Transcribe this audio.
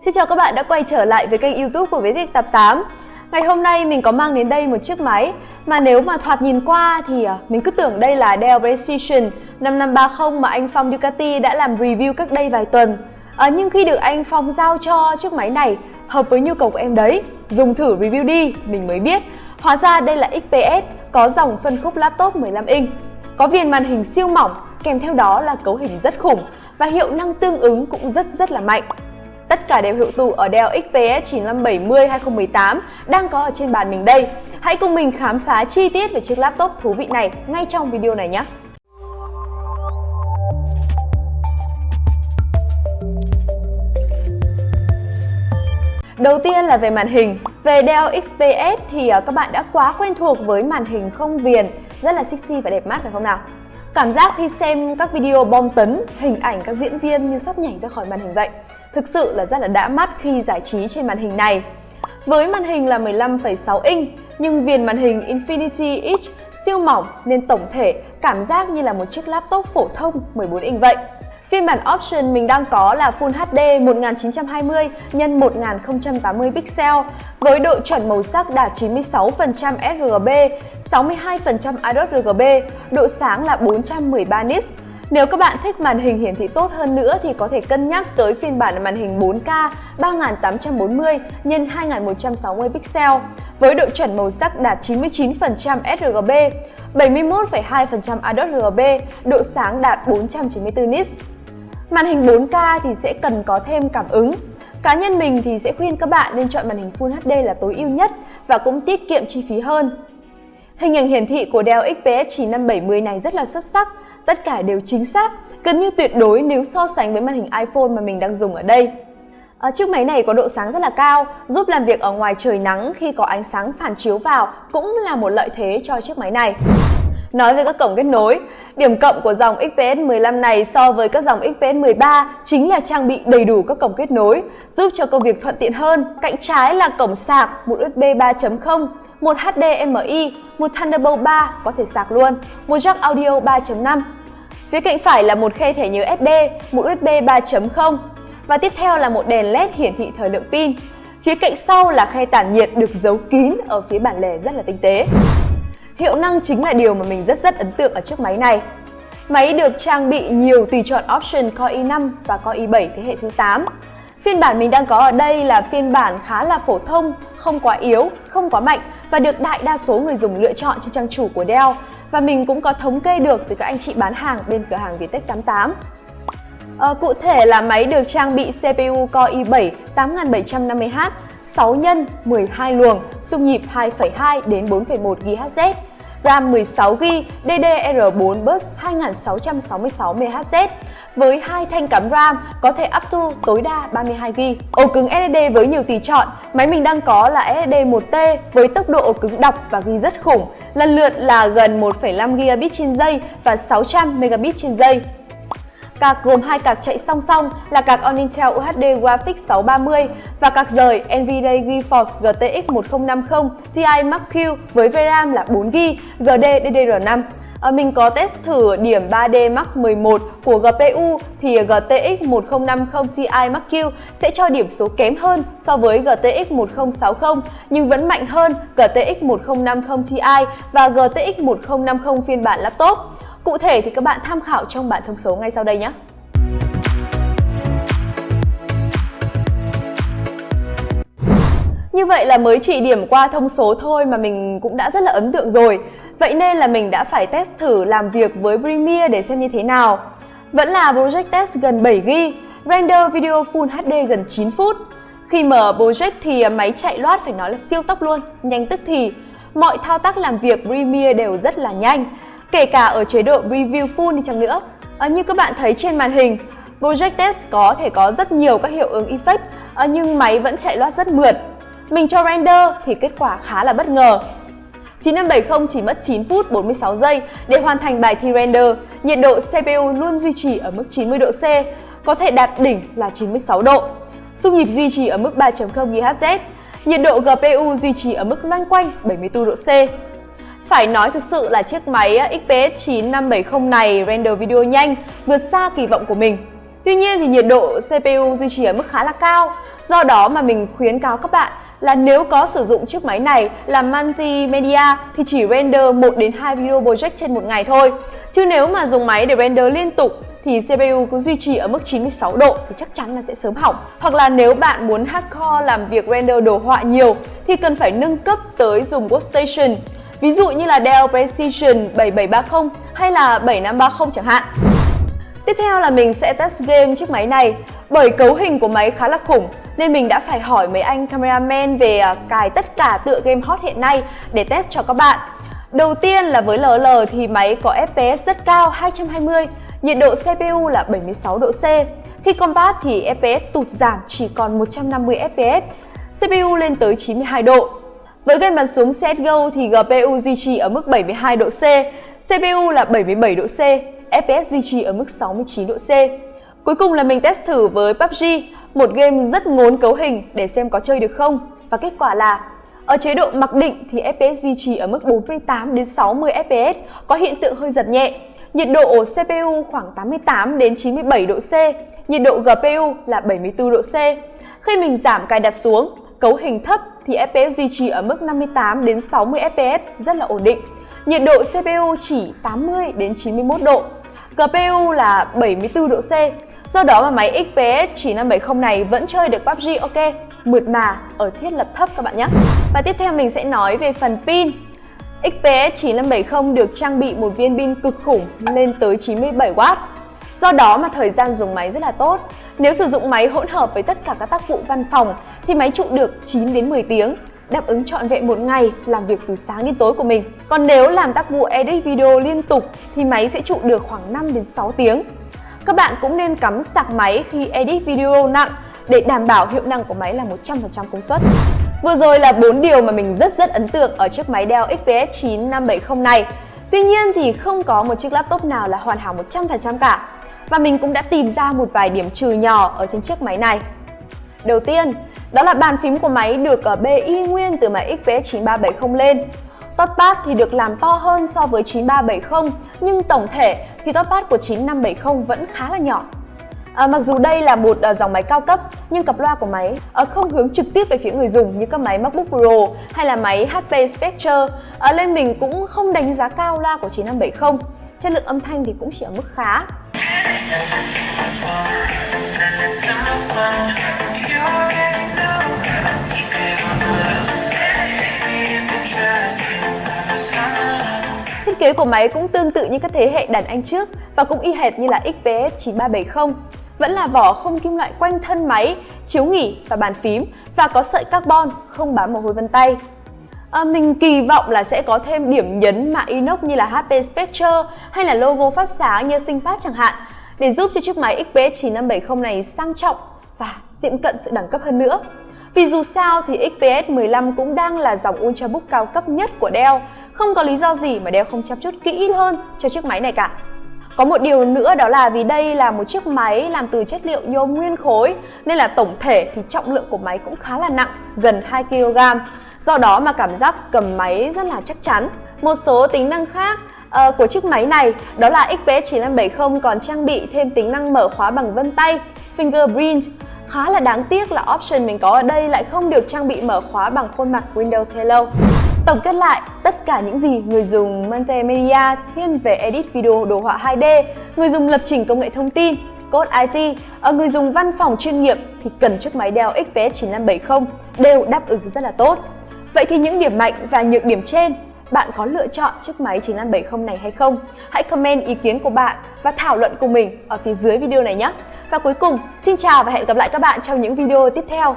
Xin chào các bạn đã quay trở lại với kênh youtube của Viết Tập 8 Ngày hôm nay mình có mang đến đây một chiếc máy mà nếu mà thoạt nhìn qua thì à, mình cứ tưởng đây là Dell Precision 5530 mà anh Phong Ducati đã làm review cách đây vài tuần. À, Nhưng khi được anh Phong giao cho chiếc máy này hợp với nhu cầu của em đấy Dùng thử review đi thì mình mới biết. Hóa ra đây là XPS có dòng phân khúc laptop 15 inch Có viền màn hình siêu mỏng kèm theo đó là cấu hình rất khủng và hiệu năng tương ứng cũng rất rất là mạnh. Tất cả đều hiệu tủ ở Dell XPS 9570 2018 đang có ở trên bàn mình đây. Hãy cùng mình khám phá chi tiết về chiếc laptop thú vị này ngay trong video này nhé! Đầu tiên là về màn hình. Về Dell XPS thì ờ, các bạn đã quá quen thuộc với màn hình không viền, rất là sexy và đẹp mắt phải không nào? Cảm giác khi xem các video bom tấn, hình ảnh các diễn viên như sắp nhảy ra khỏi màn hình vậy. Thực sự là rất là đã mắt khi giải trí trên màn hình này. Với màn hình là 15,6 inch, nhưng viền màn hình Infinity Edge siêu mỏng nên tổng thể cảm giác như là một chiếc laptop phổ thông 14 inch vậy. Phiên bản Option mình đang có là Full HD 1920 x 1080 pixel với độ chuẩn màu sắc đạt 96% sRGB, 62% iRGB, độ sáng là 413 nits. Nếu các bạn thích màn hình hiển thị tốt hơn nữa thì có thể cân nhắc tới phiên bản màn hình 4K 3840 x 2160 pixel với độ chuẩn màu sắc đạt 99% sRGB, 71,2% IDOT độ sáng đạt 494 nits. Màn hình 4K thì sẽ cần có thêm cảm ứng. Cá nhân mình thì sẽ khuyên các bạn nên chọn màn hình Full HD là tối ưu nhất và cũng tiết kiệm chi phí hơn. Hình ảnh hiển thị của Dell XPS 9570 này rất là xuất sắc, tất cả đều chính xác, gần như tuyệt đối nếu so sánh với màn hình iPhone mà mình đang dùng ở đây. À, chiếc máy này có độ sáng rất là cao, giúp làm việc ở ngoài trời nắng khi có ánh sáng phản chiếu vào cũng là một lợi thế cho chiếc máy này. Nói về các cổng kết nối, điểm cộng của dòng XPS 15 này so với các dòng XPS 13 chính là trang bị đầy đủ các cổng kết nối, giúp cho công việc thuận tiện hơn. Cạnh trái là cổng sạc, một USB 3.0, một HDMI, một Thunderbolt 3 có thể sạc luôn, một jack audio 3.5. Phía cạnh phải là một khe thẻ nhớ SD, một USB 3.0 và tiếp theo là một đèn LED hiển thị thời lượng pin. Phía cạnh sau là khe tản nhiệt được giấu kín ở phía bản lề rất là tinh tế. Hiệu năng chính là điều mà mình rất rất ấn tượng ở chiếc máy này. Máy được trang bị nhiều tùy chọn option Core i5 và Core i7 thế hệ thứ 8. Phiên bản mình đang có ở đây là phiên bản khá là phổ thông, không quá yếu, không quá mạnh và được đại đa số người dùng lựa chọn trên trang chủ của Dell và mình cũng có thống kê được từ các anh chị bán hàng bên cửa hàng Vietech 88. À, cụ thể là máy được trang bị CPU Core i7 8750H 6 nhân 12 luồng, xung nhịp 2,2 đến 4,1 GHz, RAM 16GB, DDR4 bus 2666 MHz với hai thanh cắm RAM có thể up to tối đa 32GB. Ổ cứng SSD với nhiều tùy chọn, máy mình đang có là SSD 1T với tốc độ ổ cứng đọc và ghi rất khủng, lần lượt là gần 1,5 GB trên giây và 600 Mb trên giây. Cạc gồm hai card chạy song song là card on Intel UHD Graphics 630 và card rời NVIDIA GeForce GTX 1050 Ti Max Q với VRAM là 4GB GD DDR5. Ờ, mình có test thử điểm 3D Max 11 của GPU thì GTX 1050 Ti Max Q sẽ cho điểm số kém hơn so với GTX 1060 nhưng vẫn mạnh hơn GTX 1050 Ti và GTX 1050 phiên bản laptop. Cụ thể thì các bạn tham khảo trong bản thông số ngay sau đây nhé. Như vậy là mới chỉ điểm qua thông số thôi mà mình cũng đã rất là ấn tượng rồi. Vậy nên là mình đã phải test thử làm việc với Premiere để xem như thế nào. Vẫn là Project Test gần 7GB, render video Full HD gần 9 phút. Khi mở Project thì máy chạy loát phải nói là siêu tốc luôn, nhanh tức thì. Mọi thao tác làm việc Premiere đều rất là nhanh kể cả ở chế độ Review Full đi chăng nữa. À, như các bạn thấy trên màn hình, Project Test có thể có rất nhiều các hiệu ứng effect à, nhưng máy vẫn chạy loát rất mượt. Mình cho render thì kết quả khá là bất ngờ. 9570 chỉ mất 9 phút 46 giây để hoàn thành bài thi render. Nhiệt độ CPU luôn duy trì ở mức 90 độ C, có thể đạt đỉnh là 96 độ. Xung nhịp duy trì ở mức 3.0 GHz. Nhiệt độ GPU duy trì ở mức loanh quanh 74 độ C. Phải nói thực sự là chiếc máy XPS 9570 này render video nhanh, vượt xa kỳ vọng của mình. Tuy nhiên thì nhiệt độ CPU duy trì ở mức khá là cao. Do đó mà mình khuyến cáo các bạn là nếu có sử dụng chiếc máy này làm multimedia thì chỉ render 1 đến 2 video project trên một ngày thôi. Chứ nếu mà dùng máy để render liên tục thì CPU cứ duy trì ở mức 96 độ thì chắc chắn là sẽ sớm hỏng. Hoặc là nếu bạn muốn hardcore làm việc render đồ họa nhiều thì cần phải nâng cấp tới dùng workstation. Ví dụ như là Dell Precision 7730 hay là 7530 chẳng hạn. Tiếp theo là mình sẽ test game chiếc máy này. Bởi cấu hình của máy khá là khủng, Nên mình đã phải hỏi mấy anh cameraman về à, cài tất cả tựa game hot hiện nay để test cho các bạn. Đầu tiên là với LL thì máy có FPS rất cao 220 Nhiệt độ CPU là 76 độ C. Khi combat thì FPS tụt giảm, chỉ còn 150 FPS CPU lên tới 92 độ với game bắn súng CSGO thì GPU duy trì ở mức 72 độ C, CPU là 77 độ C, FPS duy trì ở mức 69 độ C. Cuối cùng là mình test thử với PUBG, một game rất ngốn cấu hình để xem có chơi được không. Và kết quả là ở chế độ mặc định thì FPS duy trì ở mức 48 đến 60 FPS, có hiện tượng hơi giật nhẹ. Nhiệt độ CPU khoảng 88 đến 97 độ C, nhiệt độ GPU là 74 độ C. Khi mình giảm cài đặt xuống, cấu hình thấp thì FPS duy trì ở mức 58 đến 60 FPS rất là ổn định. Nhiệt độ CPU chỉ 80 đến 91 độ. GPU là 74 độ C. Do đó mà máy XPS 9570 này vẫn chơi được PUBG ok, mượt mà ở thiết lập thấp các bạn nhé. Và tiếp theo mình sẽ nói về phần pin. XPS 9570 được trang bị một viên pin cực khủng lên tới 97W. Do đó mà thời gian dùng máy rất là tốt. Nếu sử dụng máy hỗn hợp với tất cả các tác vụ văn phòng, thì máy trụ được 9 đến 10 tiếng, đáp ứng trọn vẹn một ngày làm việc từ sáng đến tối của mình. Còn nếu làm tác vụ edit video liên tục, thì máy sẽ trụ được khoảng 5 đến 6 tiếng. Các bạn cũng nên cắm sạc máy khi edit video nặng để đảm bảo hiệu năng của máy là 100% công suất. Vừa rồi là 4 điều mà mình rất rất ấn tượng ở chiếc máy Dell XPS 9570 này. Tuy nhiên thì không có một chiếc laptop nào là hoàn hảo 100% cả. Và mình cũng đã tìm ra một vài điểm trừ nhỏ ở trên chiếc máy này. Đầu tiên, đó là bàn phím của máy được ờ, ở BI nguyên từ máy XPS 9370 lên. Touchpad thì được làm to hơn so với 9370 nhưng tổng thể thì touchpad của 9570 vẫn khá là nhỏ. À, mặc dù đây là một ờ, dòng máy cao cấp nhưng cặp loa của máy uh, không hướng trực tiếp về phía người dùng như các máy MacBook Pro hay là máy HP Spectre nên mình cũng không đánh giá cao loa của 9570. Chất lượng âm thanh thì cũng chỉ ở mức khá. Thiết kế của máy cũng tương tự như các thế hệ đàn anh trước và cũng y hệt như là XPS 9370. Vẫn là vỏ không kim loại quanh thân máy, chiếu nghỉ và bàn phím và có sợi carbon không bám mồ hôi vân tay. À, mình kỳ vọng là sẽ có thêm điểm nhấn mạ inox như là HP Spectre hay là logo phát sáng như ThinkPad chẳng hạn để giúp cho chiếc máy XPS 9570 này sang trọng và tiệm cận sự đẳng cấp hơn nữa. Vì dù sao thì XPS 15 cũng đang là dòng Ultrabook cao cấp nhất của Dell, không có lý do gì mà Dell không chăm chút kỹ hơn cho chiếc máy này cả. Có một điều nữa đó là vì đây là một chiếc máy làm từ chất liệu nhôm nguyên khối nên là tổng thể thì trọng lượng của máy cũng khá là nặng, gần 2 kg. Do đó mà cảm giác cầm máy rất là chắc chắn. Một số tính năng khác uh, của chiếc máy này đó là XPS 9570 còn trang bị thêm tính năng mở khóa bằng vân tay Fingerprint Khá là đáng tiếc là option mình có ở đây lại không được trang bị mở khóa bằng khuôn mặt Windows Hello. Tổng kết lại, tất cả những gì người dùng multimedia thiên về edit video đồ họa 2D, người dùng lập trình công nghệ thông tin, code IT, ở người dùng văn phòng chuyên nghiệp thì cần chiếc máy Dell XPS 9570 đều đáp ứng rất là tốt. Vậy thì những điểm mạnh và nhược điểm trên bạn có lựa chọn chiếc máy 9570 này hay không? Hãy comment ý kiến của bạn và thảo luận cùng mình ở phía dưới video này nhé! Và cuối cùng, xin chào và hẹn gặp lại các bạn trong những video tiếp theo.